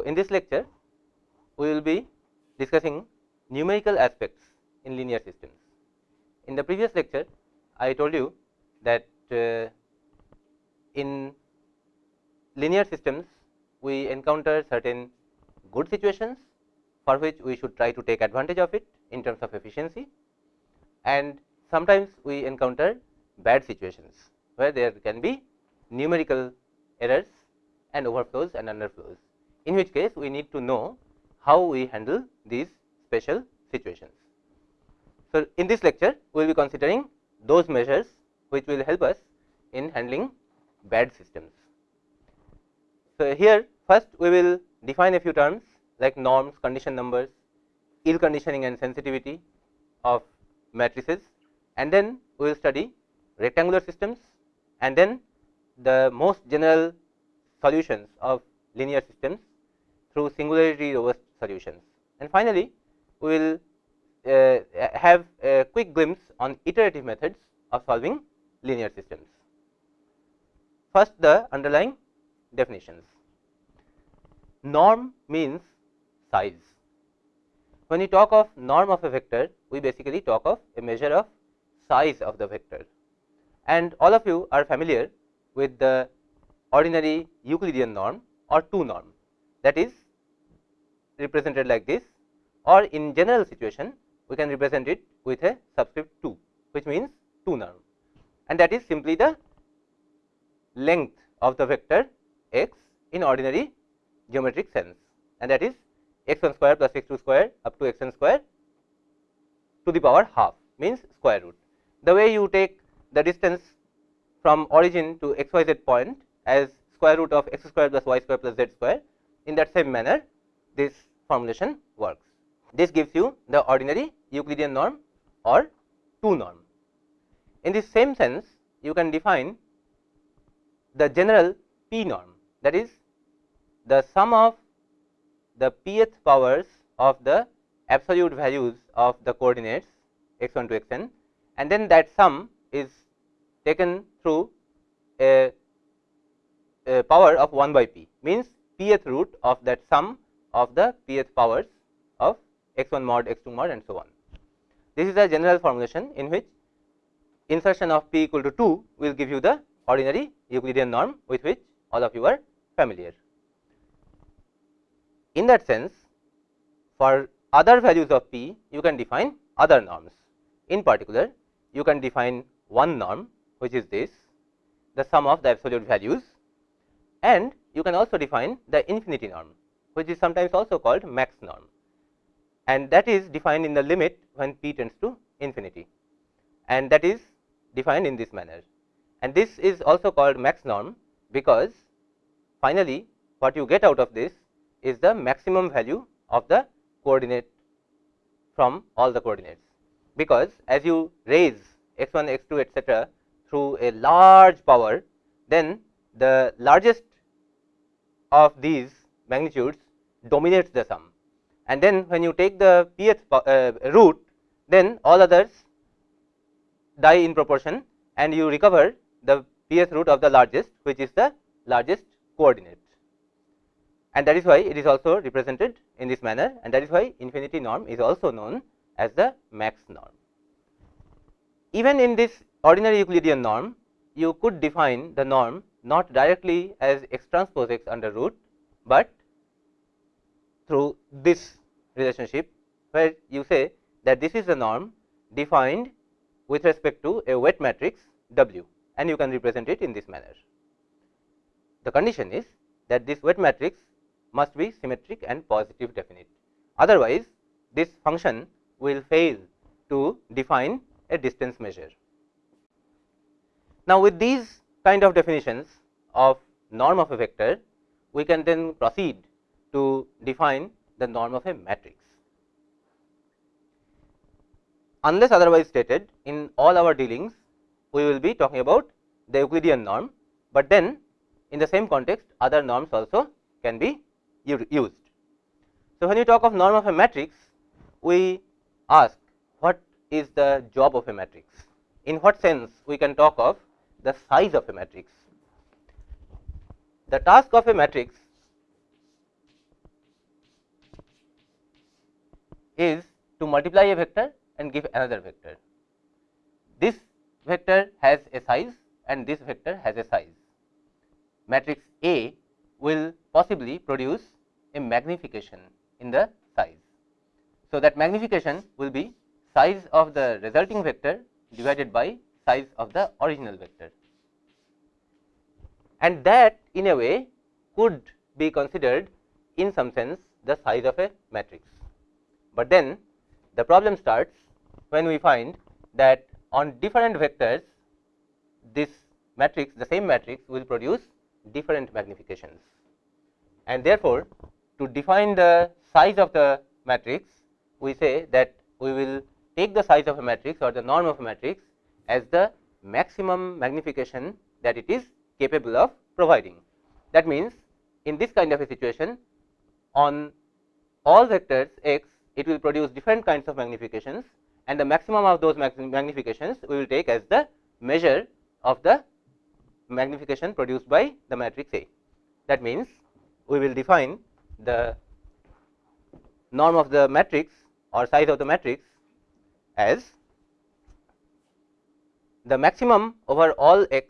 So, in this lecture we will be discussing numerical aspects in linear systems. In the previous lecture I told you that uh, in linear systems we encounter certain good situations for which we should try to take advantage of it in terms of efficiency and sometimes we encounter bad situations where there can be numerical errors and overflows and underflows in which case we need to know how we handle these special situations. So, in this lecture we will be considering those measures which will help us in handling bad systems. So, here first we will define a few terms like norms, condition numbers, ill conditioning and sensitivity of matrices and then we will study rectangular systems and then the most general solutions of linear systems through singularity robust solutions. And finally, we will uh, have a quick glimpse on iterative methods of solving linear systems. First, the underlying definitions. Norm means size. When we talk of norm of a vector, we basically talk of a measure of size of the vector. And all of you are familiar with the ordinary Euclidean norm or 2 norm that is represented like this or in general situation we can represent it with a subscript 2 which means 2 norm and that is simply the length of the vector x in ordinary geometric sense and that is x 1 square plus x 2 square up to x n square to the power half means square root. The way you take the distance from origin to x y z point as square root of x square plus y square plus z square in that same manner this formulation works. This gives you the ordinary Euclidean norm or 2 norm. In this same sense you can define the general p norm that is the sum of the pth powers of the absolute values of the coordinates x 1 to x n and then that sum is taken through a, a power of 1 by p means pth root of that sum of the pth powers of x 1 mod x 2 mod and so on. This is a general formulation in which insertion of p equal to 2 will give you the ordinary Euclidean norm with which all of you are familiar. In that sense for other values of p you can define other norms. In particular you can define one norm which is this the sum of the absolute values and you can also define the infinity norm which is sometimes also called max norm. And that is defined in the limit when p tends to infinity. And that is defined in this manner. And this is also called max norm because finally what you get out of this is the maximum value of the coordinate from all the coordinates. Because as you raise x 1 x 2 etcetera through a large power then the largest of these magnitudes dominates the sum and then when you take the pth uh, root then all others die in proportion and you recover the pth root of the largest which is the largest coordinate and that is why it is also represented in this manner and that is why infinity norm is also known as the max norm. Even in this ordinary Euclidean norm you could define the norm not directly as x transpose x under root, but through this relationship where you say that this is the norm defined with respect to a weight matrix W and you can represent it in this manner. The condition is that this weight matrix must be symmetric and positive definite. Otherwise, this function will fail to define a distance measure. Now, with these kind of definitions of norm of a vector, we can then proceed to define the norm of a matrix. Unless otherwise stated in all our dealings, we will be talking about the Euclidean norm, but then in the same context other norms also can be used. So, when we talk of norm of a matrix, we ask what is the job of a matrix, in what sense we can talk of the size of a matrix. The task of a matrix is to multiply a vector and give another vector. This vector has a size and this vector has a size. Matrix A will possibly produce a magnification in the size. So, that magnification will be size of the resulting vector divided by size of the original vector and that in a way could be considered in some sense the size of a matrix. But then the problem starts when we find that on different vectors this matrix the same matrix will produce different magnifications and therefore, to define the size of the matrix we say that we will take the size of a matrix or the norm of a matrix as the maximum magnification that it is capable of providing. That means, in this kind of a situation on all vectors x it will produce different kinds of magnifications and the maximum of those magnifications we will take as the measure of the magnification produced by the matrix A. That means, we will define the norm of the matrix or size of the matrix as the maximum over all x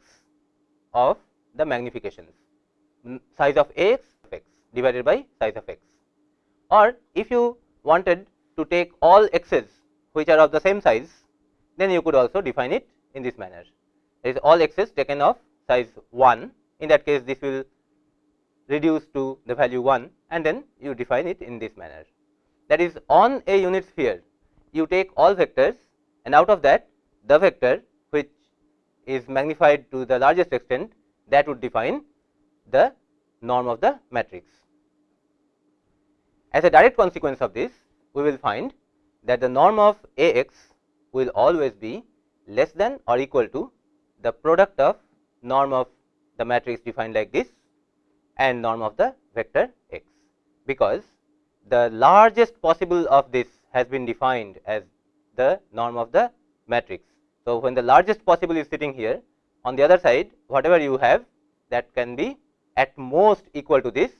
of the magnifications. Size of x x divided by size of x. Or if you wanted to take all x's which are of the same size then you could also define it in this manner. There is all x's taken of size 1 in that case this will reduce to the value 1 and then you define it in this manner. That is on a unit sphere you take all vectors and out of that the vector is magnified to the largest extent that would define the norm of the matrix. As a direct consequence of this, we will find that the norm of A x will always be less than or equal to the product of norm of the matrix defined like this and norm of the vector x, because the largest possible of this has been defined as the norm of the matrix. So, when the largest possible is sitting here on the other side whatever you have that can be at most equal to this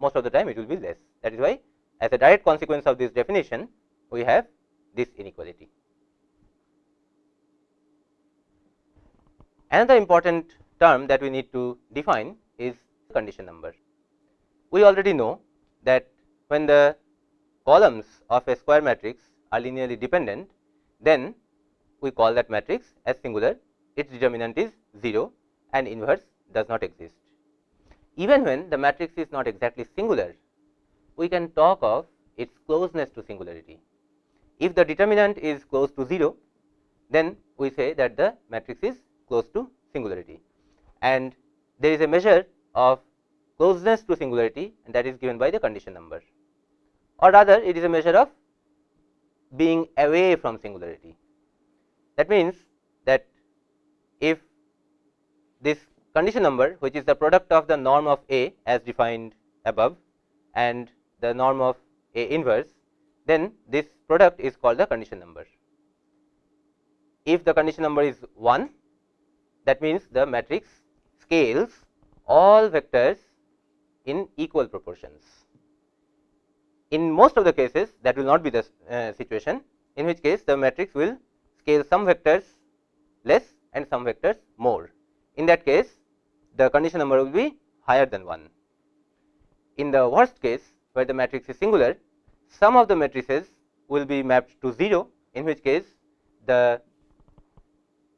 most of the time it will be less that is why as a direct consequence of this definition we have this inequality. Another important term that we need to define is condition number. We already know that when the columns of a square matrix are linearly dependent then we call that matrix as singular its determinant is 0 and inverse does not exist. Even when the matrix is not exactly singular, we can talk of its closeness to singularity. If the determinant is close to 0, then we say that the matrix is close to singularity and there is a measure of closeness to singularity and that is given by the condition number or rather it is a measure of being away from singularity. That means that if this condition number which is the product of the norm of A as defined above and the norm of A inverse, then this product is called the condition number. If the condition number is 1, that means the matrix scales all vectors in equal proportions. In most of the cases that will not be the uh, situation, in which case the matrix will scale some vectors less and some vectors more. In that case, the condition number will be higher than 1. In the worst case, where the matrix is singular, some of the matrices will be mapped to 0, in which case the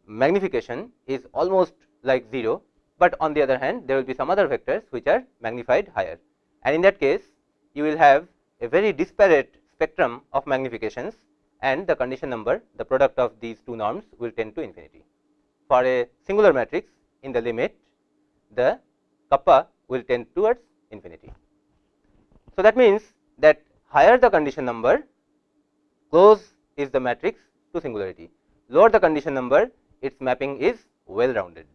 magnification is almost like 0, but on the other hand there will be some other vectors which are magnified higher. And in that case, you will have a very disparate spectrum of magnifications and the condition number the product of these two norms will tend to infinity. For a singular matrix in the limit the kappa will tend towards infinity. So, that means that higher the condition number close is the matrix to singularity, lower the condition number its mapping is well rounded.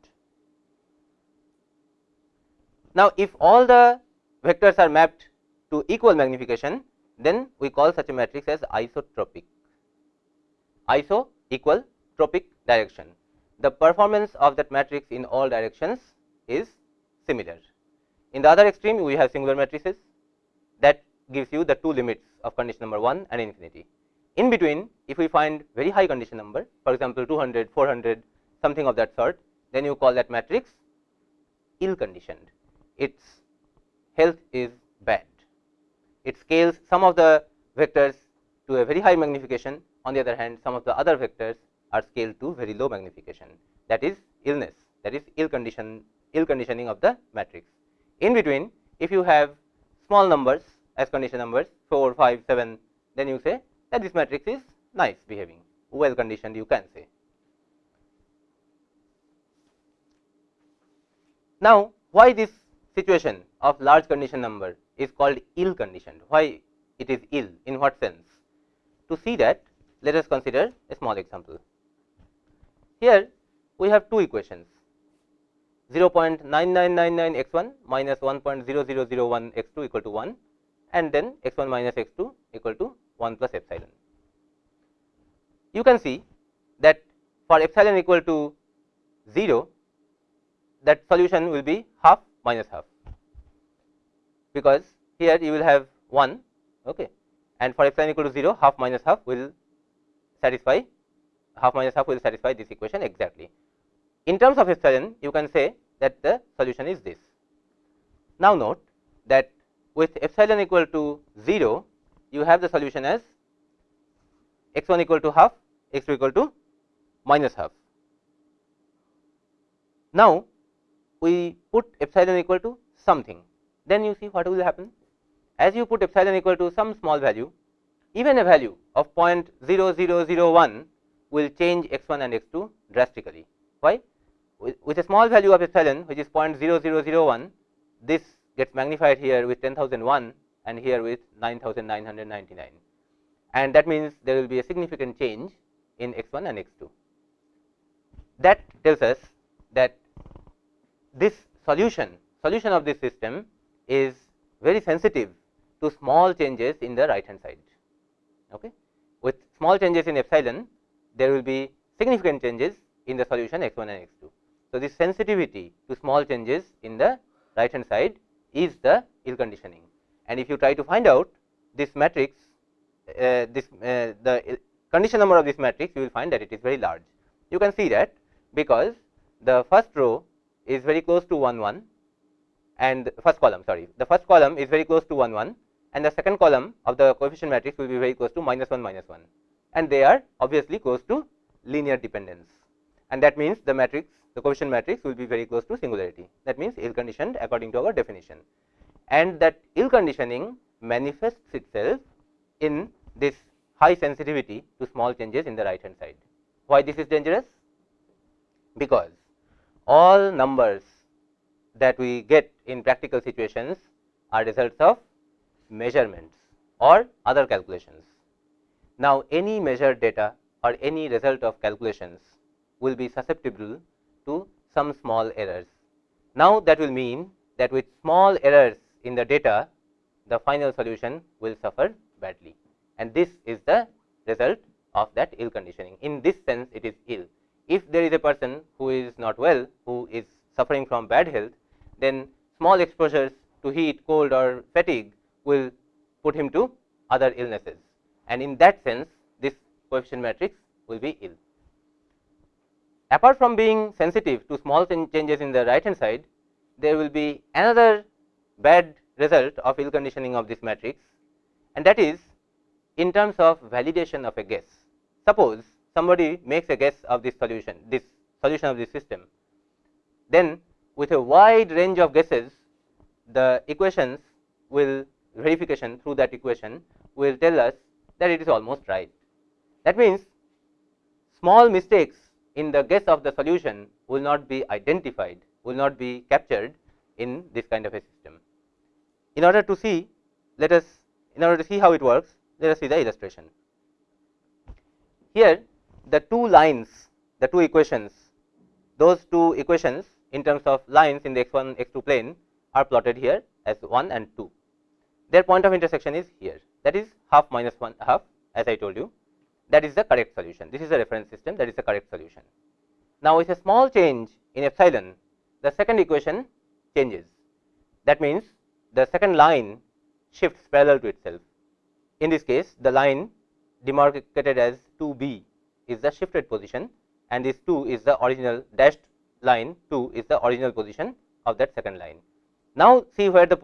Now, if all the vectors are mapped to equal magnification, then we call such a matrix as isotropic. Iso equal tropic direction. The performance of that matrix in all directions is similar. In the other extreme, we have singular matrices that gives you the two limits of condition number 1 and infinity. In between if we find very high condition number for example, 200, 400 something of that sort then you call that matrix ill conditioned its health is bad. It scales some of the vectors to a very high magnification on the other hand some of the other vectors are scaled to very low magnification that is illness that is ill condition ill conditioning of the matrix. In between if you have small numbers as condition numbers 4, 5, 7 then you say that this matrix is nice behaving well conditioned you can say. Now, why this situation of large condition number is called ill conditioned, why it is ill, in what sense? To see that, let us consider a small example. Here, we have two equations 0.9999 x 1 minus 1.0001 x 2 equal to 1 and then x 1 minus x 2 equal to 1 plus epsilon. You can see that for epsilon equal to 0, that solution will be half minus half, because here you will have 1 okay, and for epsilon equal to 0 half minus half will satisfy half minus half will satisfy this equation exactly. In terms of epsilon you can say that the solution is this. Now, note that with epsilon equal to 0 you have the solution as x 1 equal to half x 2 equal to minus half. Now, we put epsilon equal to something then you see what will happen as you put epsilon equal to some small value even a value of 0.0001 will change x 1 and x 2 drastically. Why? With, a small value of epsilon which is 0.0001 this gets magnified here with 10001 and here with 9999 and that means there will be a significant change in x 1 and x 2. That tells us that this solution solution of this system is very sensitive to small changes in the right hand side. Okay. With small changes in epsilon there will be significant changes in the solution x 1 and x 2. So, this sensitivity to small changes in the right hand side is the ill conditioning and if you try to find out this matrix uh, this uh, the condition number of this matrix you will find that it is very large. You can see that because the first row is very close to 1 1 and first column sorry the first column is very close to 1 1 and the second column of the coefficient matrix will be very close to minus 1 minus 1 and they are obviously close to linear dependence and that means the matrix the coefficient matrix will be very close to singularity that means ill conditioned according to our definition and that ill conditioning manifests itself in this high sensitivity to small changes in the right hand side. Why this is dangerous? Because all numbers that we get in practical situations are results of measurements or other calculations. Now, any measured data or any result of calculations will be susceptible to some small errors. Now, that will mean that with small errors in the data, the final solution will suffer badly and this is the result of that ill conditioning. In this sense, it is ill. If there is a person who is not well, who is suffering from bad health, then small exposures to heat, cold or fatigue will put him to other illnesses and in that sense this coefficient matrix will be ill. Apart from being sensitive to small changes in the right hand side, there will be another bad result of ill conditioning of this matrix and that is in terms of validation of a guess. Suppose somebody makes a guess of this solution, this solution of this system, then with a wide range of guesses, the equations will verification through that equation will tell us that it is almost right. That means, small mistakes in the guess of the solution will not be identified, will not be captured in this kind of a system. In order to see, let us in order to see how it works, let us see the illustration. Here the two lines, the two equations, those two equations in terms of lines in the x 1 x 2 plane are plotted here as 1 and 2. Their point of intersection is here that is half minus 1 half as I told you that is the correct solution. This is a reference system that is the correct solution. Now, with a small change in epsilon the second equation changes that means the second line shifts parallel to itself in this case, the line demarcated as 2 b is the shifted position and this 2 is the original dashed line 2 is the original position of that second line. Now, see where the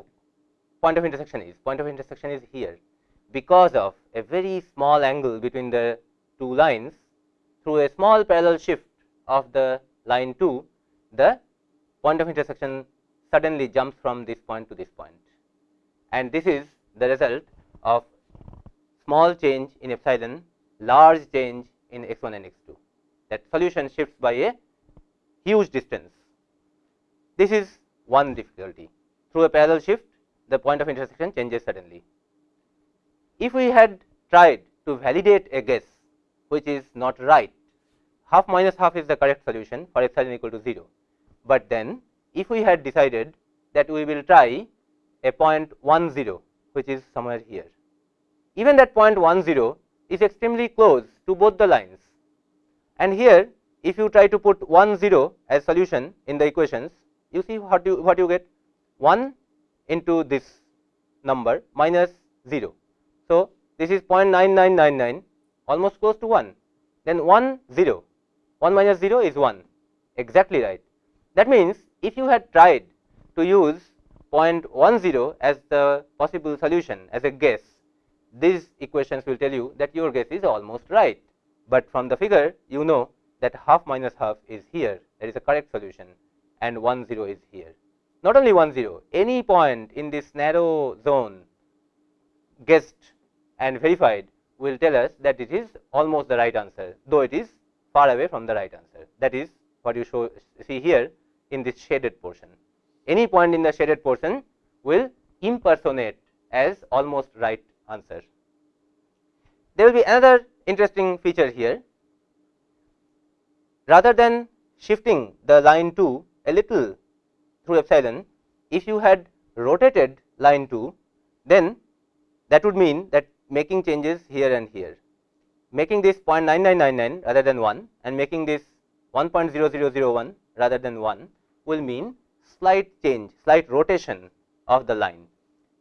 point of intersection is point of intersection is here because of a very small angle between the two lines through a small parallel shift of the line 2 the point of intersection suddenly jumps from this point to this point. And this is the result of small change in epsilon large change in x 1 and x 2 that solution shifts by a huge distance. This is one difficulty. Through a parallel shift the point of intersection changes suddenly. If we had tried to validate a guess which is not right half minus half is the correct solution for epsilon equal to 0, but then if we had decided that we will try a point 1 0 which is somewhere here. Even that point 1 0 is extremely close to both the lines and here if you try to put 1 0 as solution in the equations you see what you what you get 1 into this number minus 0. So, this is 0.9999 almost close to 1 then 1 0 1 minus 0 is 1 exactly right. That means, if you had tried to use 0.10 as the possible solution as a guess, these equations will tell you that your guess is almost right, but from the figure you know that half minus half is here that is a correct solution and 1 0 is here. Not only 1 0 any point in this narrow zone guessed and verified will tell us that it is almost the right answer, though it is far away from the right answer that is what you show see here in this shaded portion. Any point in the shaded portion will impersonate as almost right answer. There will be another interesting feature here. Rather than shifting the line 2 a little through epsilon, if you had rotated line 2, then that would mean that making changes here and here. Making this 0.9999 rather than 1 and making this 1.0001 rather than 1 will mean slight change, slight rotation of the line.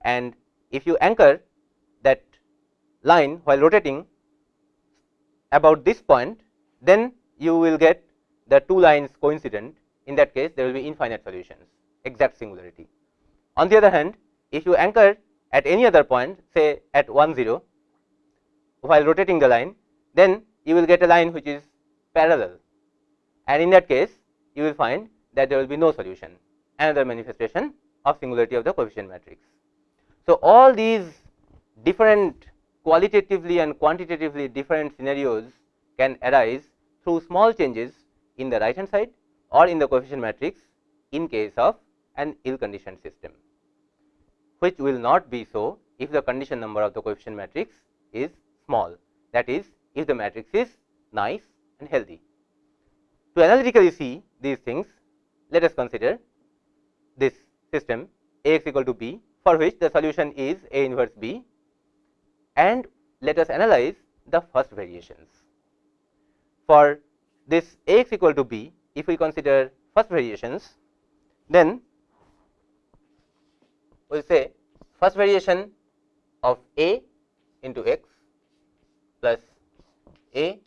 And if you anchor that line while rotating about this point, then you will get the two lines coincident. In that case, there will be infinite solutions, exact singularity. On the other hand, if you anchor at any other point, say at 1 0, while rotating the line, then you will get a line which is parallel and in that case you will find that there will be no solution another manifestation of singularity of the coefficient matrix. So, all these different qualitatively and quantitatively different scenarios can arise through small changes in the right hand side or in the coefficient matrix in case of an ill conditioned system, which will not be so if the condition number of the coefficient matrix is small that is if the matrix is nice and healthy. To analytically see these things, let us consider this system A x equal to b for which the solution is A inverse b and let us analyze the first variations. For this A x equal to b, if we consider first variations, then we will say first variation of A into x plus A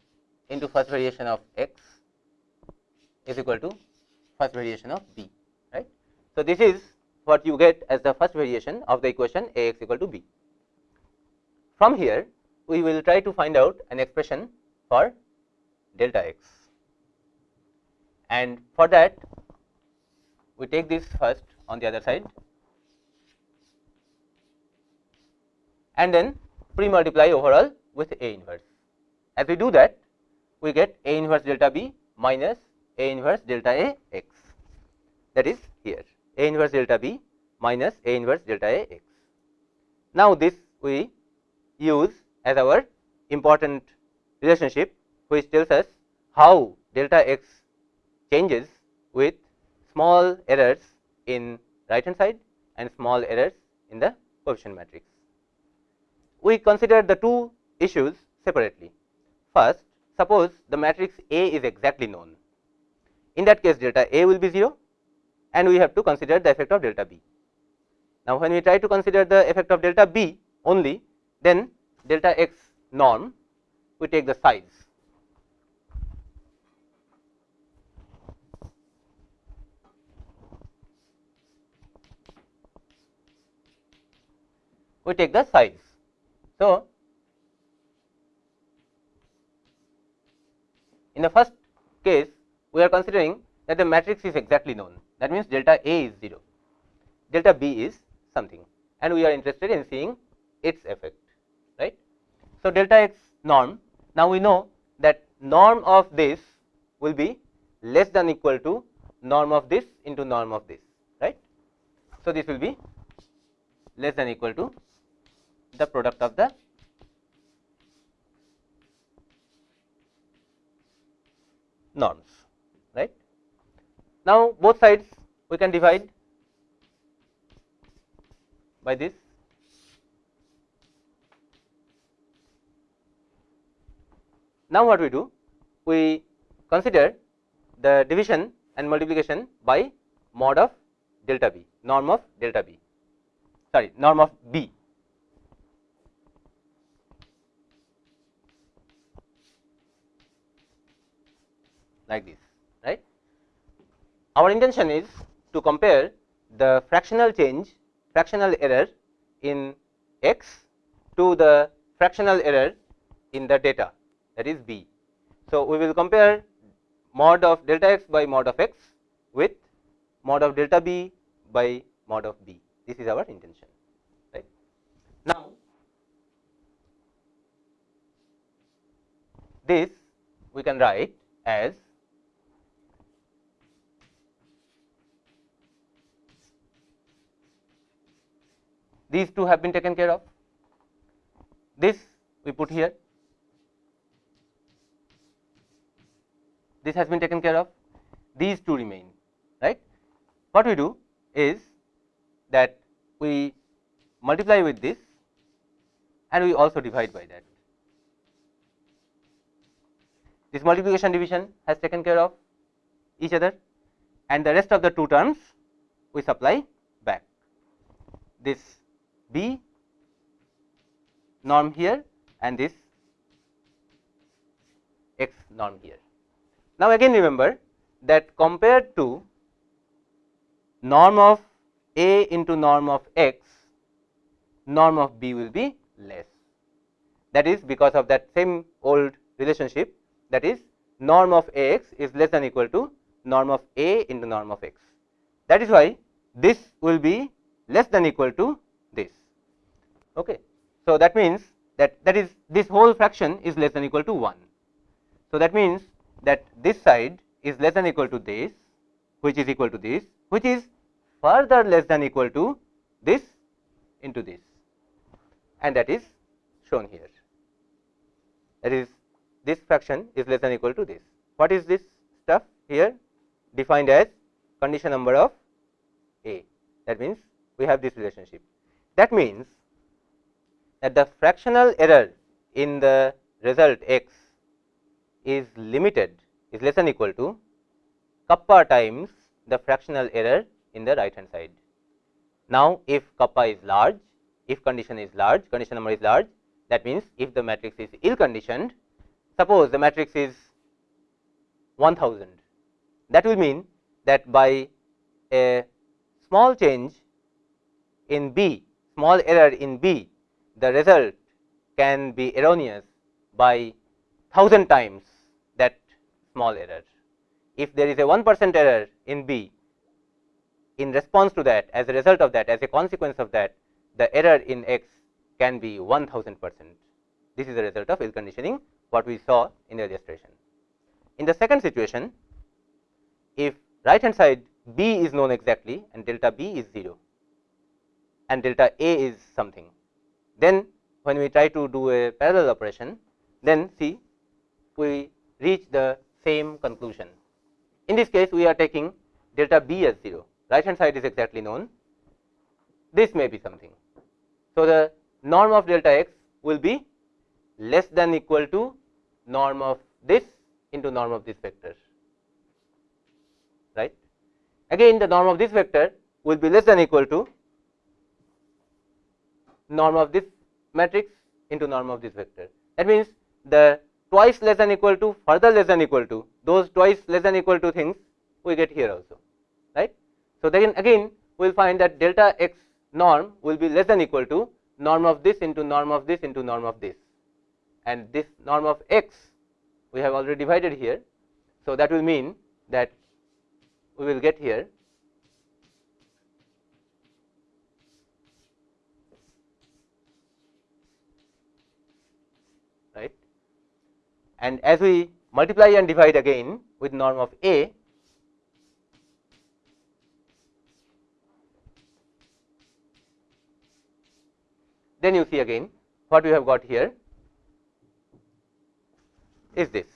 into first variation of x is equal to first variation of b right. So, this is what you get as the first variation of the equation A x equal to b. From here we will try to find out an expression for delta x and for that we take this first on the other side and then pre multiply overall with A inverse. As we do that we get A inverse delta B minus A inverse delta A x that is here A inverse delta B minus A inverse delta A x. Now, this we use as our important relationship which tells us how delta x changes with small errors in right hand side and small errors in the coefficient matrix. We consider the two issues separately. First, suppose the matrix A is exactly known. In that case, delta A will be 0 and we have to consider the effect of delta B. Now, when we try to consider the effect of delta B only, then delta x norm we take the size. We take the size. So, in the first case we are considering that the matrix is exactly known that means delta A is 0, delta B is something and we are interested in seeing its effect right. So, delta x norm now we know that norm of this will be less than equal to norm of this into norm of this right. So, this will be less than equal to the product of the norms right. Now, both sides we can divide by this Now, what we do? We consider the division and multiplication by mod of delta b, norm of delta b, sorry, norm of b. like this, right. Our intention is to compare the fractional change, fractional error in x to the fractional error in the data that is b. So, we will compare mod of delta x by mod of x with mod of delta b by mod of b. This is our intention. Right. Now, this we can write as these two have been taken care of. This we put here this has been taken care of, these two remain, right. What we do is that we multiply with this and we also divide by that. This multiplication division has taken care of each other and the rest of the two terms we supply back. This B norm here and this x norm here. Now, again remember that compared to norm of a into norm of x, norm of b will be less. That is because of that same old relationship that is norm of A x is less than equal to norm of a into norm of x. That is why this will be less than equal to this. Okay. So, that means that that is this whole fraction is less than equal to 1. So, that means that this side is less than equal to this which is equal to this which is further less than equal to this into this and that is shown here that is this fraction is less than equal to this. What is this stuff here defined as condition number of A that means we have this relationship. That means that the fractional error in the result x is limited is less than equal to kappa times the fractional error in the right hand side. Now, if kappa is large, if condition is large, condition number is large, that means if the matrix is ill conditioned, suppose the matrix is 1000, that will mean that by a small change in B, small error in B, the result can be erroneous by 1000 times that small error. If there is a 1 percent error in B, in response to that as a result of that as a consequence of that the error in x can be 1000 percent. This is the result of ill conditioning what we saw in the illustration. In the second situation, if right hand side b is known exactly and delta b is 0 and delta a is something, then when we try to do a parallel operation, then see we reach the same conclusion. In this case, we are taking delta b as 0, right hand side is exactly known, this may be something. So, the norm of delta x will be less than equal to norm of this into norm of this vector, right. Again the norm of this vector will be less than equal to norm of this matrix into norm of this vector. That means, the twice less than equal to further less than equal to those twice less than equal to things we get here also right. So, then again we will find that delta x norm will be less than equal to norm of this into norm of this into norm of this and this norm of x we have already divided here. So, that will mean that we will get here right and as we multiply and divide again with norm of a then you see again what we have got here is this.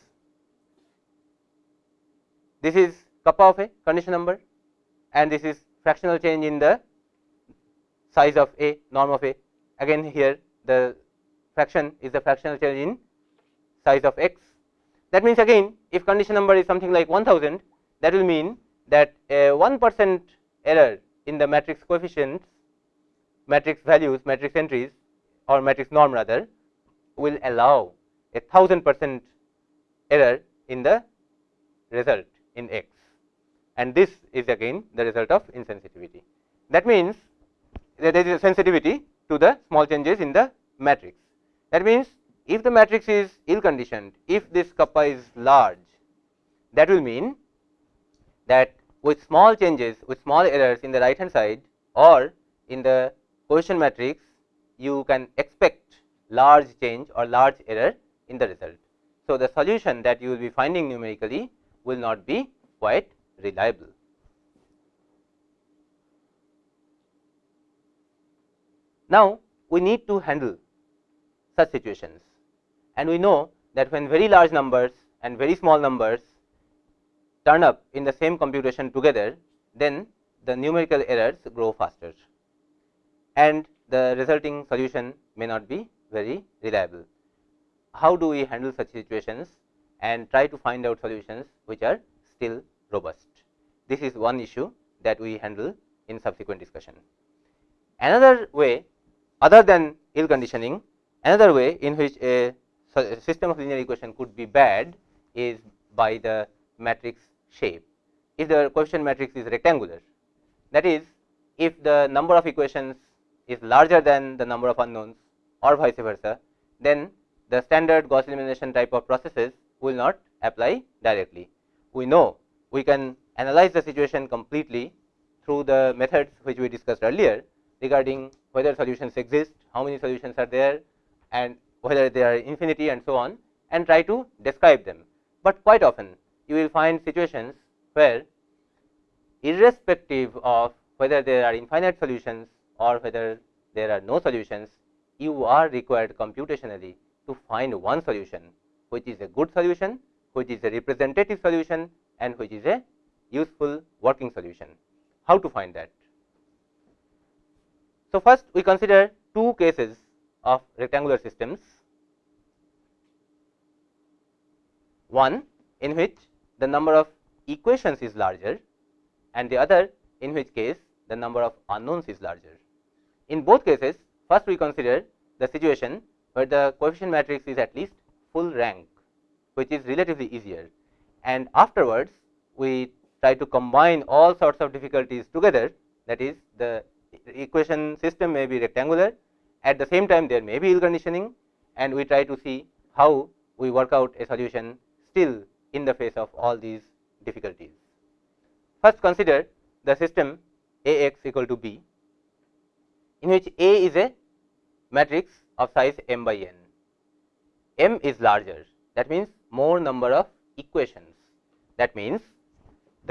This is kappa of a condition number and this is fractional change in the size of a norm of a again here the fraction is the fractional change in size of x. That means again if condition number is something like 1000 that will mean that a 1 percent error in the matrix coefficients matrix values matrix entries or matrix norm rather will allow a 1000 percent error in the result in x and this is again the result of insensitivity. That means, that there is a sensitivity to the small changes in the matrix. That means, if the matrix is ill conditioned, if this kappa is large, that will mean that with small changes with small errors in the right hand side or in the cohesion matrix, you can expect large change or large error in the result. So, the solution that you will be finding numerically will not be quite reliable. Now, we need to handle such situations and we know that when very large numbers and very small numbers turn up in the same computation together, then the numerical errors grow faster and the resulting solution may not be very reliable how do we handle such situations and try to find out solutions which are still robust. This is one issue that we handle in subsequent discussion. Another way other than ill conditioning, another way in which a system of linear equation could be bad is by the matrix shape. If the coefficient matrix is rectangular, that is if the number of equations is larger than the number of unknowns or vice versa, then the standard Gauss elimination type of processes will not apply directly. We know we can analyze the situation completely through the methods which we discussed earlier regarding whether solutions exist, how many solutions are there and whether they are infinity and so on and try to describe them. But quite often you will find situations where irrespective of whether there are infinite solutions or whether there are no solutions, you are required computationally to find one solution which is a good solution, which is a representative solution and which is a useful working solution. How to find that? So, first we consider two cases of rectangular systems. One in which the number of equations is larger and the other in which case the number of unknowns is larger. In both cases, first we consider the situation where the coefficient matrix is at least full rank which is relatively easier and afterwards we try to combine all sorts of difficulties together that is the equation system may be rectangular at the same time there may be ill conditioning and we try to see how we work out a solution still in the face of all these difficulties. First consider the system A x equal to b in which A is a matrix of size m by n. m is larger that means more number of equations that means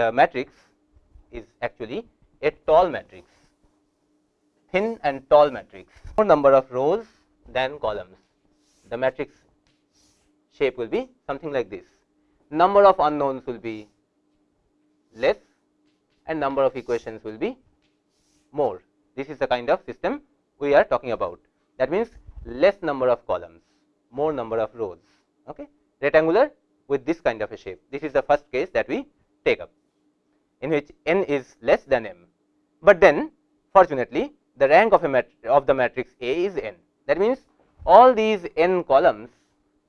the matrix is actually a tall matrix thin and tall matrix. More number of rows than columns. The matrix shape will be something like this. Number of unknowns will be less and number of equations will be more. This is the kind of system we are talking about. That means less number of columns, more number of rows, okay. rectangular with this kind of a shape. This is the first case that we take up, in which n is less than m, but then fortunately the rank of a of the matrix A is n. That means, all these n columns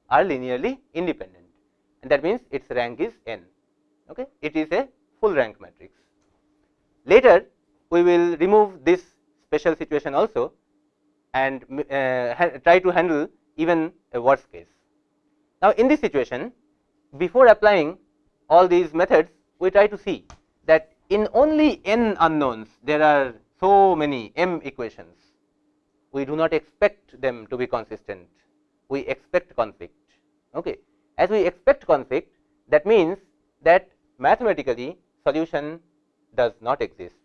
are linearly independent and that means its rank is n. Okay. It is a full rank matrix. Later we will remove this special situation also and uh, try to handle even a worst case. Now, in this situation before applying all these methods we try to see that in only n unknowns there are so many m equations. We do not expect them to be consistent. We expect conflict. Okay. As we expect conflict that means that mathematically solution does not exist.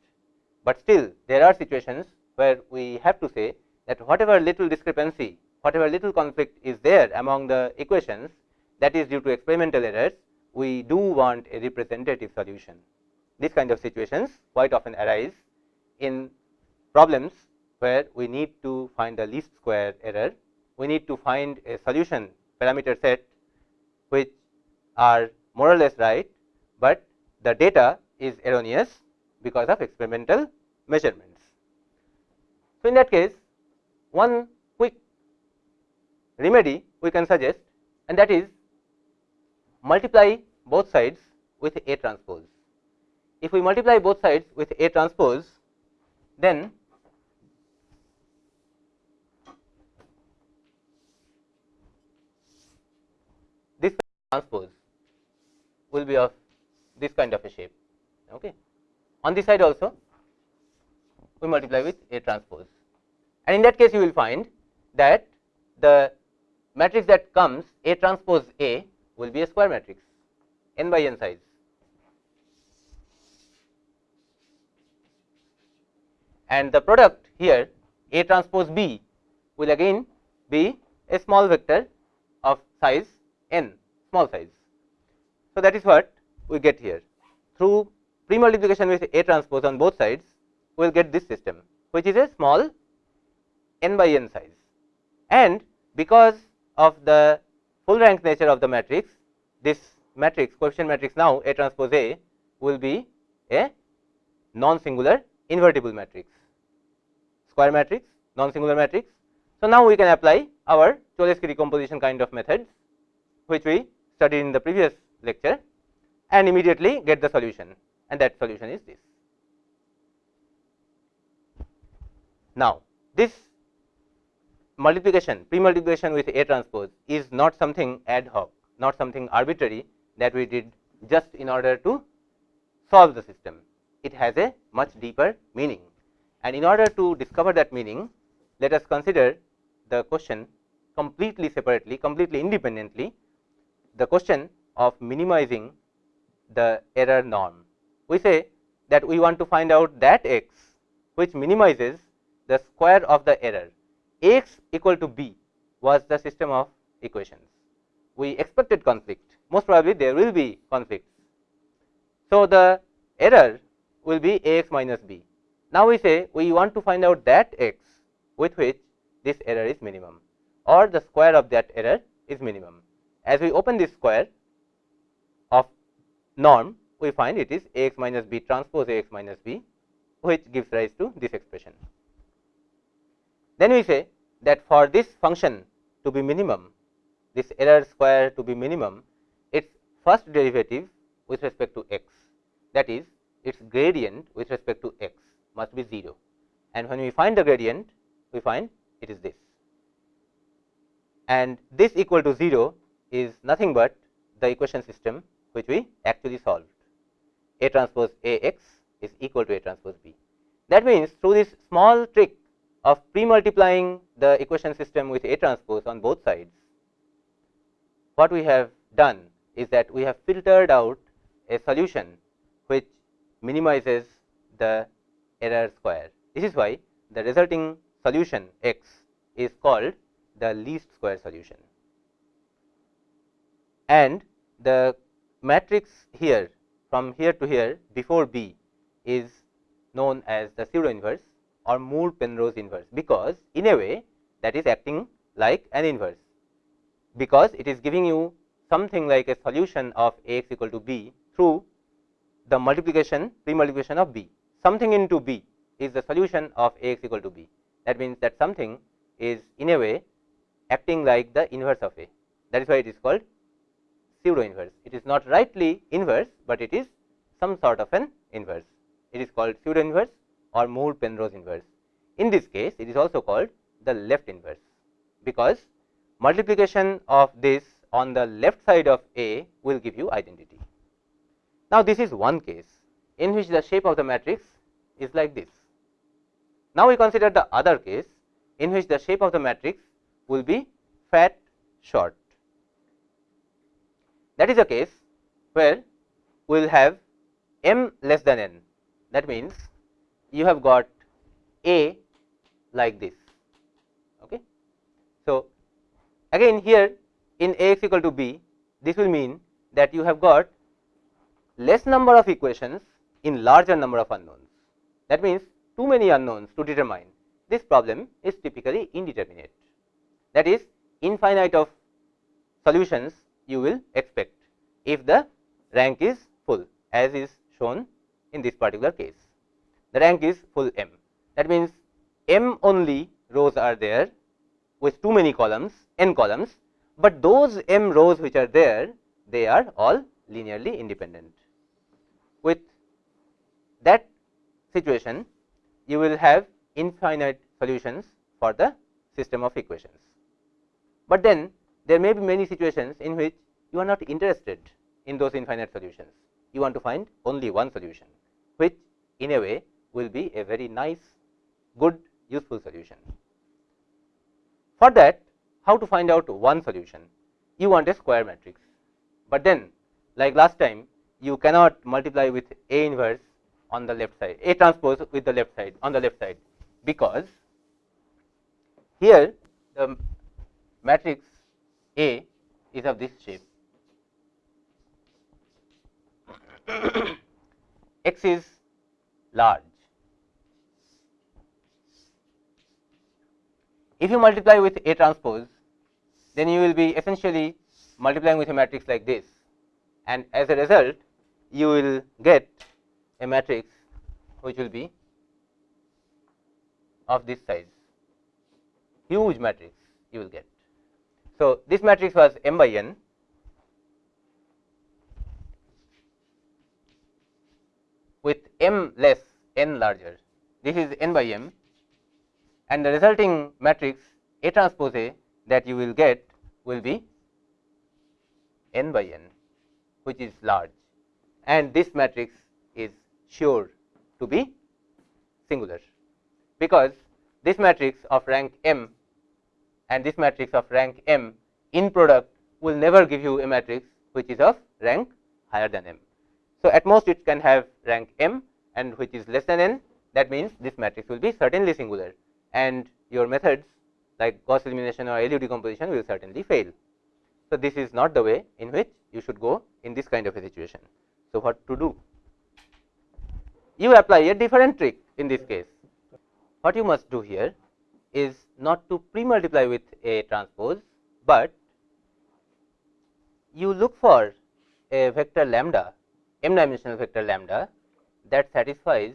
But still there are situations where we have to say that whatever little discrepancy whatever little conflict is there among the equations that is due to experimental errors we do want a representative solution. This kind of situations quite often arise in problems where we need to find the least square error, we need to find a solution parameter set which are more or less right, but the data is erroneous because of experimental measurements. So, in that case one quick remedy we can suggest and that is multiply both sides with A transpose. If we multiply both sides with A transpose, then this transpose will be of this kind of a shape. Okay. On this side also we multiply with A transpose and in that case you will find that the matrix that comes A transpose A will be a square matrix n by n size. And the product here A transpose B will again be a small vector of size n small size. So, that is what we get here. Through pre multiplication with A transpose on both sides we will get this system which is a small n by n size. And because of the full rank nature of the matrix, this matrix coefficient matrix now A transpose A will be a non singular invertible matrix, square matrix, non singular matrix. So, now we can apply our Cholesky decomposition kind of methods, which we studied in the previous lecture and immediately get the solution and that solution is this. Now, this multiplication pre multiplication with A transpose is not something ad hoc not something arbitrary that we did just in order to solve the system. It has a much deeper meaning and in order to discover that meaning let us consider the question completely separately completely independently the question of minimizing the error norm. We say that we want to find out that x which minimizes the square of the error x equal to b was the system of equations. We expected conflict, most probably there will be conflicts. So, the error will be a x minus b. Now, we say we want to find out that x with which this error is minimum or the square of that error is minimum. As we open this square of norm, we find it is a x minus b transpose a x minus b, which gives rise to this expression. Then we say that for this function to be minimum, this error square to be minimum, its first derivative with respect to x that is its gradient with respect to x must be 0 and when we find the gradient we find it is this. And this equal to 0 is nothing but the equation system which we actually solved. A transpose A x is equal to A transpose B. That means, through this small trick of pre-multiplying the equation system with A transpose on both sides, what we have done is that we have filtered out a solution which minimizes the error square. This is why the resulting solution x is called the least square solution. And the matrix here from here to here before B is known as the pseudo inverse or Moore Penrose inverse, because in a way that is acting like an inverse, because it is giving you something like a solution of A x equal to b through the multiplication pre multiplication of b. Something into b is the solution of A x equal to b. That means, that something is in a way acting like the inverse of A. that is why it is called pseudo inverse. It is not rightly inverse, but it is some sort of an inverse. It is called pseudo inverse or Moore Penrose inverse. In this case, it is also called the left inverse, because multiplication of this on the left side of A will give you identity. Now, this is one case in which the shape of the matrix is like this. Now, we consider the other case in which the shape of the matrix will be fat short. That is a case where we will have m less than n. That means, you have got A like this. Okay. So, again here in A x equal to b, this will mean that you have got less number of equations in larger number of unknowns. That means, too many unknowns to determine this problem is typically indeterminate. That is infinite of solutions you will expect if the rank is full as is shown in this particular case. The rank is full m. That means, m only rows are there with too many columns n columns, but those m rows which are there they are all linearly independent. With that situation you will have infinite solutions for the system of equations. But then there may be many situations in which you are not interested in those infinite solutions. You want to find only one solution, which in a way will be a very nice, good, useful solution. For that, how to find out one solution? You want a square matrix, but then like last time, you cannot multiply with A inverse on the left side, A transpose with the left side on the left side, because here the matrix A is of this shape. X is large. If you multiply with A transpose, then you will be essentially multiplying with a matrix like this and as a result you will get a matrix which will be of this size, huge matrix you will get. So, this matrix was m by n with m less n larger. This is n by m and the resulting matrix A transpose A that you will get will be n by n which is large and this matrix sure to be singular, because this matrix of rank m and this matrix of rank m in product will never give you a matrix which is of rank higher than m. So, at most it can have rank m and which is less than n that means this matrix will be certainly singular and your methods like Gauss elimination or LU decomposition will certainly fail. So, this is not the way in which you should go in this kind of a situation. So, what to do? You apply a different trick in this case. What you must do here is not to pre multiply with A transpose, but you look for a vector lambda m dimensional vector lambda that satisfies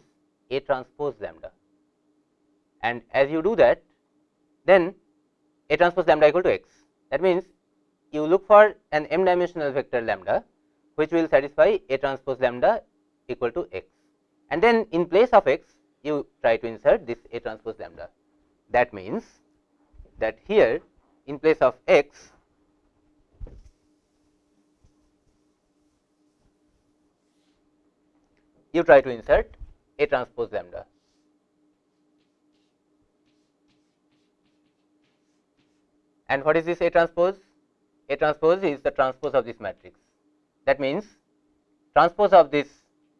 A transpose lambda. And as you do that, then A transpose lambda equal to x. That means, you look for an m dimensional vector lambda which will satisfy A transpose lambda equal to x and then in place of x you try to insert this A transpose lambda. That means, that here in place of x you try to insert A transpose lambda. And what is this A transpose? A transpose is the transpose of this matrix. That means, transpose of this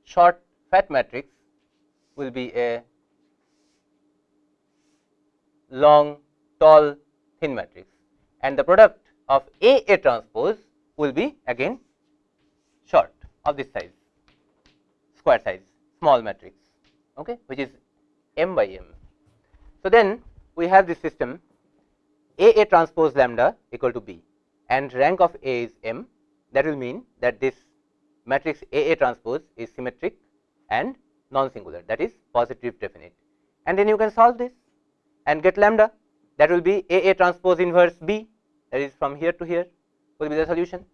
short fat matrix will be a long tall thin matrix. And the product of A A transpose will be again short of this size square size small matrix okay, which is m by m. So, then we have this system A A transpose lambda equal to b. And rank of A is m. That will mean that this matrix A A transpose is symmetric and non singular that is positive definite and then you can solve this and get lambda that will be A A transpose inverse B that is from here to here will be the solution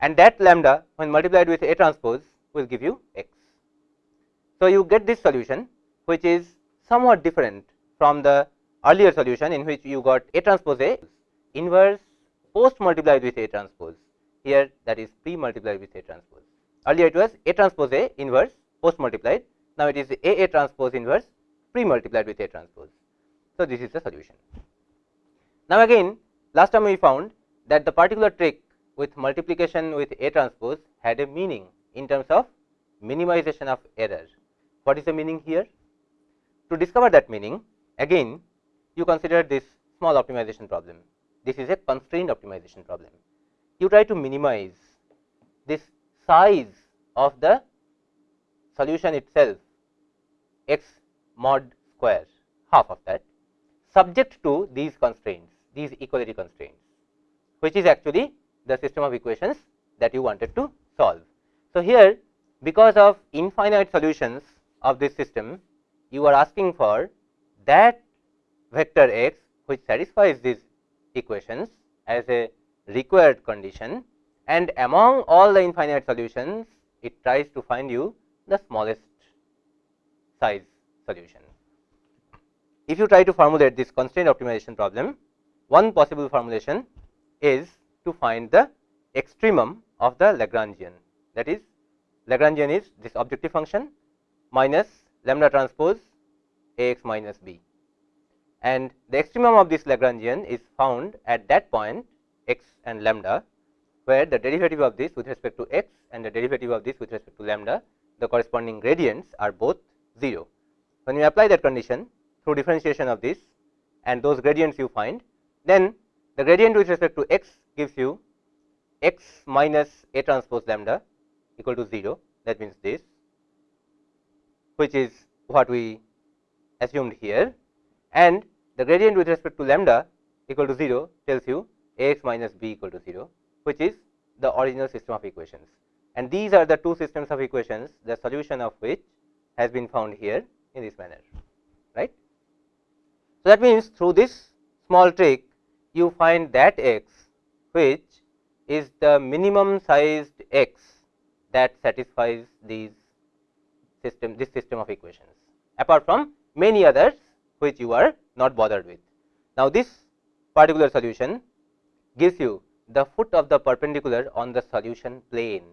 and that lambda when multiplied with A transpose will give you x. So, you get this solution which is somewhat different from the earlier solution in which you got A transpose A inverse post multiplied with A transpose here that is pre multiplied with A transpose. Earlier it was A transpose A inverse post multiplied now it is A A transpose inverse pre multiplied with A transpose. So, this is the solution. Now, again last time we found that the particular trick with multiplication with A transpose had a meaning in terms of minimization of error. What is the meaning here? To discover that meaning again you consider this small optimization problem. This is a constrained optimization problem. You try to minimize this size of the solution itself x mod square half of that subject to these constraints these equality constraints which is actually the system of equations that you wanted to solve. So, here because of infinite solutions of this system you are asking for that vector x which satisfies these equations as a required condition and among all the infinite solutions it tries to find you the smallest size solution. If you try to formulate this constraint optimization problem, one possible formulation is to find the extremum of the Lagrangian that is Lagrangian is this objective function minus lambda transpose A x minus b and the extremum of this Lagrangian is found at that point x and lambda where the derivative of this with respect to x and the derivative of this with respect to lambda the corresponding gradients are both 0. When you apply that condition through differentiation of this and those gradients you find then the gradient with respect to x gives you x minus A transpose lambda equal to 0 that means this which is what we assumed here. And the gradient with respect to lambda equal to 0 tells you A x minus b equal to 0 which is the original system of equations and these are the two systems of equations the solution of which has been found here in this manner right. So, that means through this small trick you find that x which is the minimum sized x that satisfies these system this system of equations apart from many others which you are not bothered with. Now, this particular solution gives you the foot of the perpendicular on the solution plane.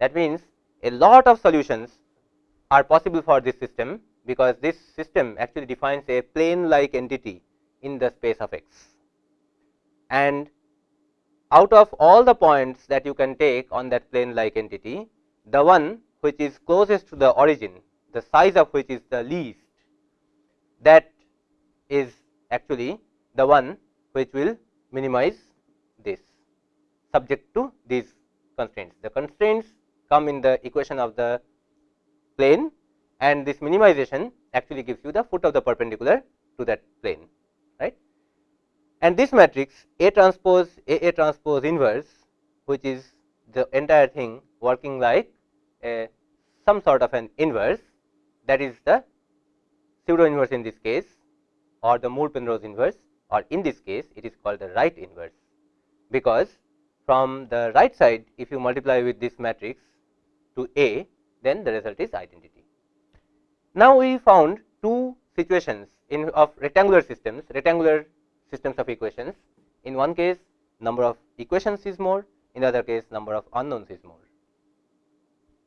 That means, a lot of solutions are possible for this system, because this system actually defines a plane like entity in the space of x. And out of all the points that you can take on that plane like entity, the one which is closest to the origin, the size of which is the least, that is actually the one which will minimize this subject to these constraints. The constraints come in the equation of the plane and this minimization actually gives you the foot of the perpendicular to that plane right. And this matrix A transpose A A transpose inverse which is the entire thing working like a some sort of an inverse that is the pseudo inverse in this case or the Moore Penrose inverse or in this case it is called the right inverse because from the right side if you multiply with this matrix to A then the result is identity. Now, we found two situations in of rectangular systems rectangular systems of equations in one case number of equations is more in the other case number of unknowns is more.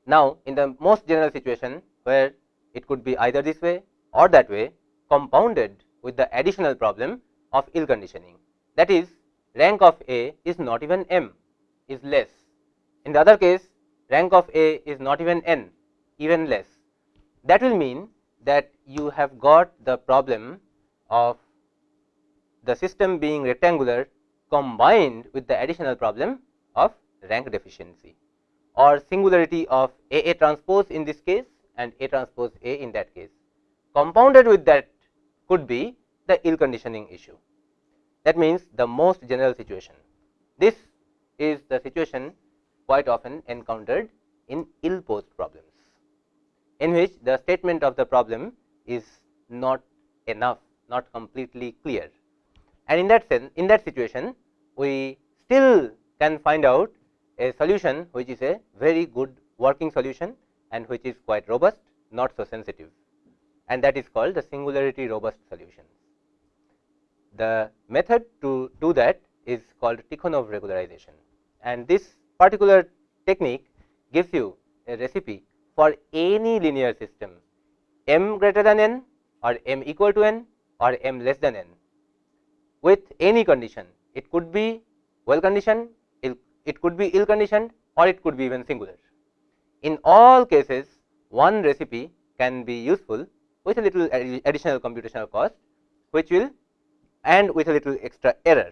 Now, in the most general situation where it could be either this way or that way compounded with the additional problem of ill conditioning. That is rank of A is not even m is less. In the other case rank of A is not even n even less. That will mean that you have got the problem of the system being rectangular combined with the additional problem of rank deficiency or singularity of A A transpose in this case and A transpose A in that case. Compounded with that could be the ill conditioning issue. That means, the most general situation. This is the situation quite often encountered in ill posed problems, in which the statement of the problem is not enough, not completely clear. And in that sense, in that situation, we still can find out a solution which is a very good working solution and which is quite robust not so sensitive and that is called the singularity robust solution. The method to do that is called Tikhonov regularization and this particular technique gives you a recipe for any linear system m greater than n or m equal to n or m less than n with any condition. It could be well conditioned, it could be ill conditioned or it could be even singular. In all cases one recipe can be useful with a little additional computational cost which will and with a little extra error.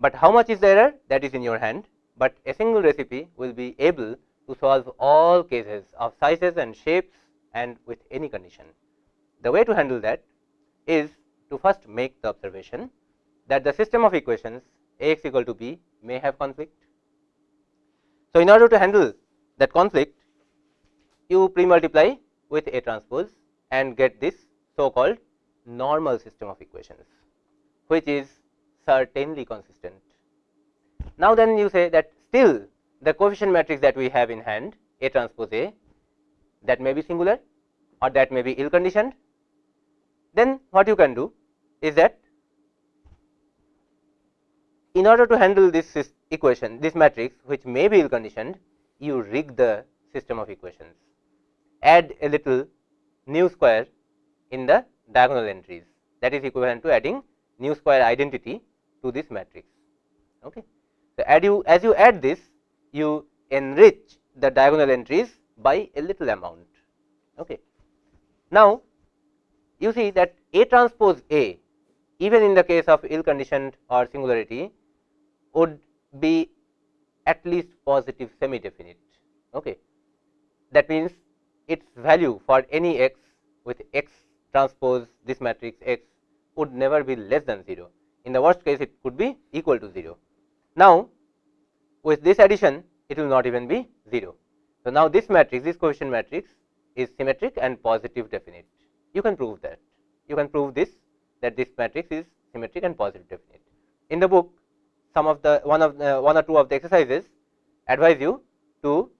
But how much is the error that is in your hand, but a single recipe will be able to solve all cases of sizes and shapes and with any condition. The way to handle that is to first make the observation that the system of equations A x equal to b may have conflict. So, in order to handle that conflict you pre multiply with A transpose and get this so called normal system of equations which is certainly consistent. Now, then you say that still the coefficient matrix that we have in hand A transpose A that may be singular or that may be ill conditioned, then what you can do is that in order to handle this equation this matrix which may be ill conditioned you rig the system of equations add a little nu square in the diagonal entries that is equivalent to adding nu square identity to this matrix. Okay. So, add you as you add this you enrich the diagonal entries by a little amount. Okay. Now, you see that A transpose A even in the case of ill conditioned or singularity would be at least positive semi definite. Okay. That means, its value for any x with x transpose this matrix x would never be less than 0. In the worst case, it could be equal to 0. Now, with this addition, it will not even be 0. So, now this matrix, this coefficient matrix is symmetric and positive definite. You can prove that. You can prove this that this matrix is symmetric and positive definite. In the book, some of the one of the, one or two of the exercises advise you to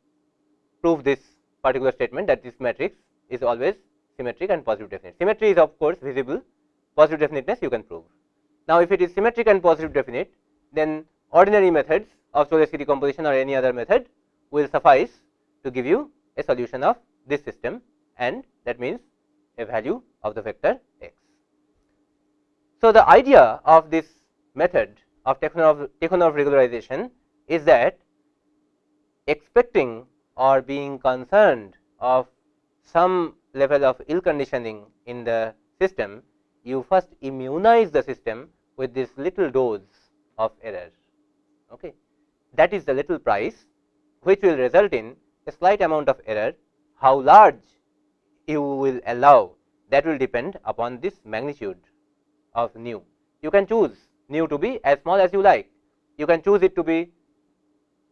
prove this particular statement that this matrix is always symmetric and positive definite. Symmetry is of course visible, positive definiteness you can prove. Now, if it is symmetric and positive definite, then ordinary methods of Cholesky decomposition or any other method will suffice to give you a solution of this system and that means a value of the vector x. So, the idea of this method of Tikhonov, Tikhonov regularization is that expecting or being concerned of some level of ill conditioning in the system, you first immunize the system with this little dose of error. Okay. That is the little price which will result in a slight amount of error. How large you will allow that will depend upon this magnitude of nu. You can choose nu to be as small as you like. You can choose it to be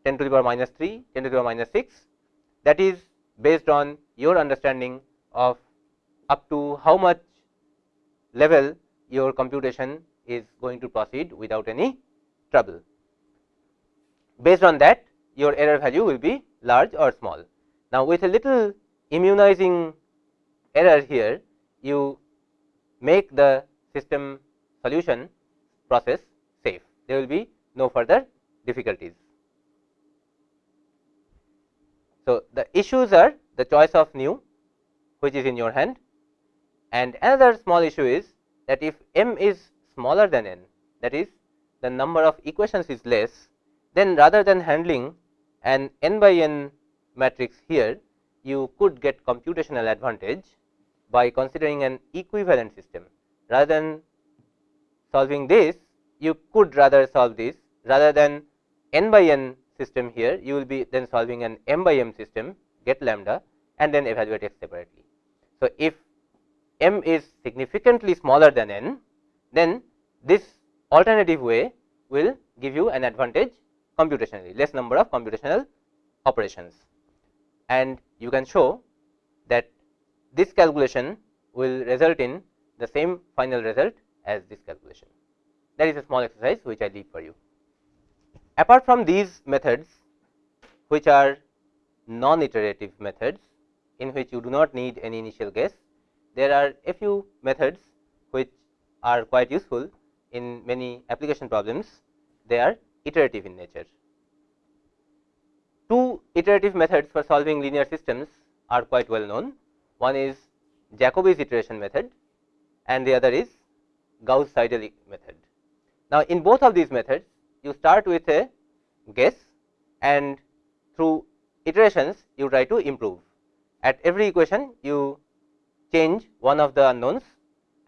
10 to the power minus 3, 10 to the power minus 6 that is based on your understanding of up to how much level your computation is going to proceed without any trouble. Based on that your error value will be large or small. Now, with a little immunizing error here you make the system solution process safe. There will be no further difficulties. So, the issues are the choice of nu which is in your hand and another small issue is that if m is smaller than n that is the number of equations is less then rather than handling an n by n matrix here you could get computational advantage by considering an equivalent system rather than solving this you could rather solve this rather than n by n system here you will be then solving an m by m system get lambda and then evaluate x separately. So, if m is significantly smaller than n, then this alternative way will give you an advantage computationally less number of computational operations and you can show that this calculation will result in the same final result as this calculation. That is a small exercise which I leave for you. Apart from these methods which are non iterative methods in which you do not need any initial guess, there are a few methods which are quite useful in many application problems, they are iterative in nature. Two iterative methods for solving linear systems are quite well known. One is Jacobi's iteration method and the other is Gauss Seidel method. Now, in both of these methods you start with a guess and through iterations you try to improve. At every equation you change one of the unknowns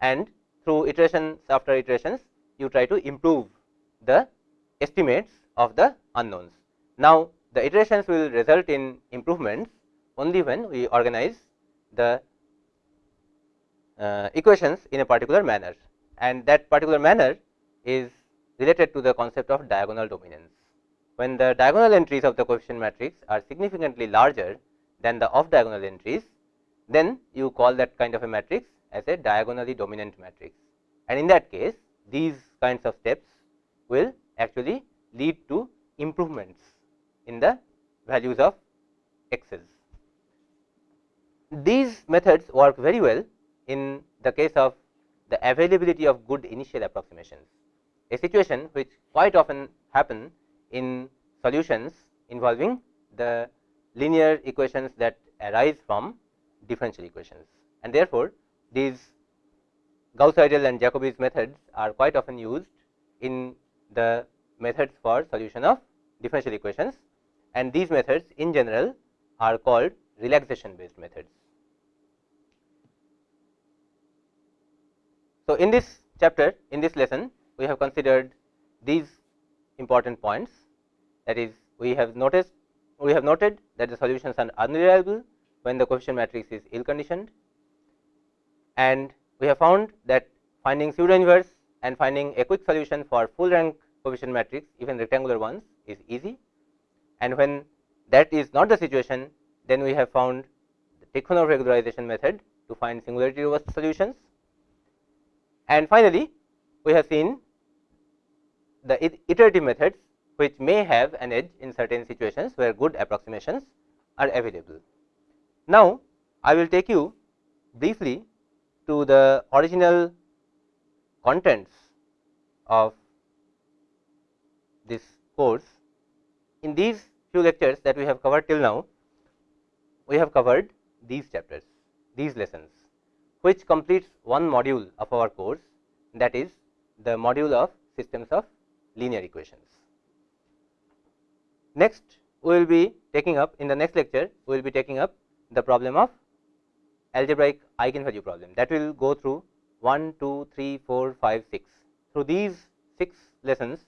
and through iterations after iterations you try to improve the estimates of the unknowns. Now, the iterations will result in improvements only when we organize the uh, equations in a particular manner and that particular manner is related to the concept of diagonal dominance. When the diagonal entries of the coefficient matrix are significantly larger than the off diagonal entries, then you call that kind of a matrix as a diagonally dominant matrix. And in that case, these kinds of steps will actually lead to improvements in the values of x's. These methods work very well in the case of the availability of good initial approximations, a situation which quite often happen in solutions involving the linear equations that arise from differential equations. And therefore, these Gauss Seidel and Jacobi's methods are quite often used in the methods for solution of differential equations. And these methods in general are called relaxation based methods. So, in this chapter in this lesson we have considered these important points. That is we have noticed we have noted that the solutions are unreliable when the coefficient matrix is ill conditioned. And we have found that finding pseudo inverse and finding a quick solution for full rank coefficient matrix even rectangular ones is easy and when that is not the situation then we have found the Tikhonov regularization method to find singularity robust solutions and finally, we have seen the iterative methods which may have an edge in certain situations where good approximations are available. Now, I will take you briefly to the original contents of this course. In these few lectures that we have covered till now, we have covered these chapters, these lessons which completes one module of our course that is the module of systems of linear equations. Next we will be taking up in the next lecture we will be taking up the problem of algebraic eigenvalue problem that will go through 1, 2, 3, 4, 5, 6. Through these 6 lessons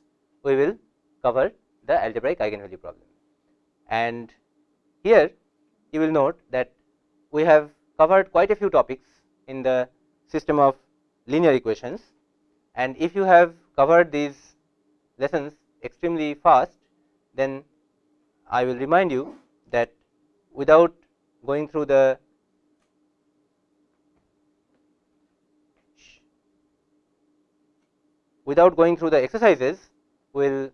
we will cover the algebraic eigenvalue problem. And here you will note that we have covered quite a few topics in the system of linear equations and if you have covered these lessons extremely fast then I will remind you that without going through the without going through the exercises will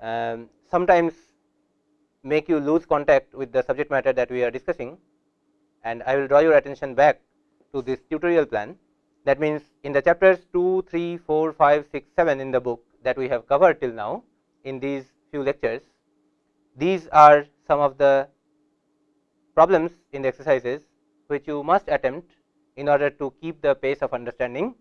um, sometimes make you lose contact with the subject matter that we are discussing and I will draw your attention back to this tutorial plan. That means, in the chapters 2, 3, 4, 5, 6, 7 in the book that we have covered till now in these few lectures, these are some of the problems in the exercises which you must attempt in order to keep the pace of understanding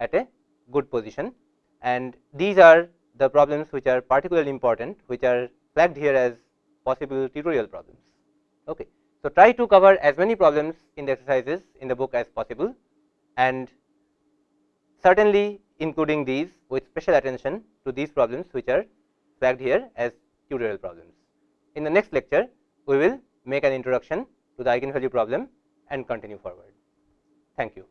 at a good position and these are the problems which are particularly important which are flagged here as possible tutorial problems. Okay. So, try to cover as many problems in the exercises in the book as possible and certainly including these with special attention to these problems which are flagged here as tutorial problems. In the next lecture, we will make an introduction to the eigenvalue problem and continue forward. Thank you.